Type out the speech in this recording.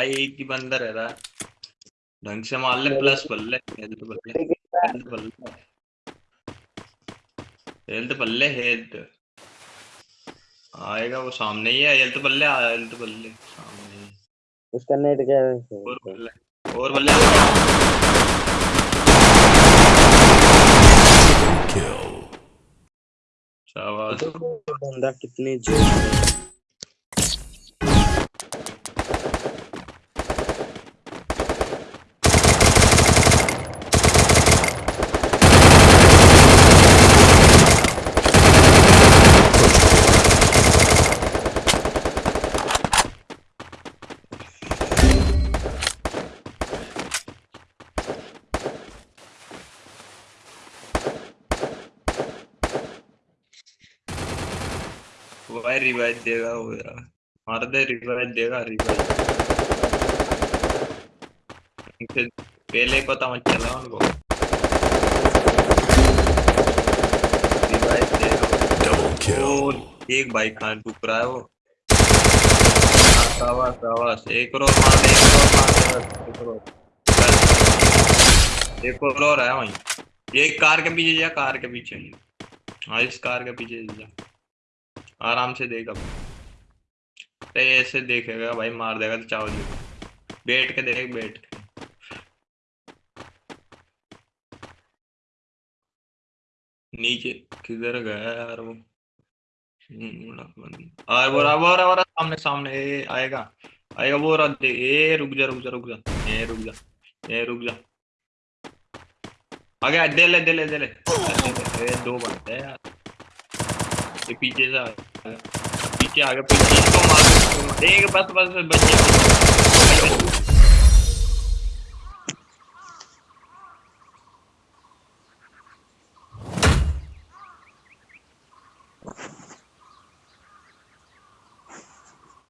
भाई एक ही बंदा रह रहा ढंग से मार ले प्लस बल्ले हेल्थ बल्ले हेल्थ बल्ले हेल्थ बल्ले हेल्थ आएगा वो सामने ही है हेल्थ बल्ले हेल्थ बल्ले सामने ही उसका नेट क्या है? और बल्ले और बल्ले Kill. शाबाश। बंदा कितनी ज़ोर भाई रिवाइव देगा वो यार मार दे रिवाइव देगा रिवाइव पहले ही पता मत चला उनको। रिवाइव देगा Double kill. एक बाइक कहाँ रुक रहा है वो। शाबाश शाबाश। एक और मार दे एक और मार दे एक और। एक और और है वहीं। ये कार के पीछे जा कार के पीछे। हाँ इस कार के पीछे जा। आराम से देख अब ऐसे देखेगा भाई मार देगा तो चावल देगा बैठ के देख बैठ के। नीचे किधर गया यार वो? हम्म, आ वो रहा वो रहा रहा सामने सामने ए आएगा। आएगा वो रहा दे ए रुक जा रुक जा रुक जा। ए रुक जा ए रुक जा। आ गया दे ले दे ले दे ले। ए दो बनते हैं यार। ये पीछे से आ गया पीछे आ गया पीछे इसको मार इसको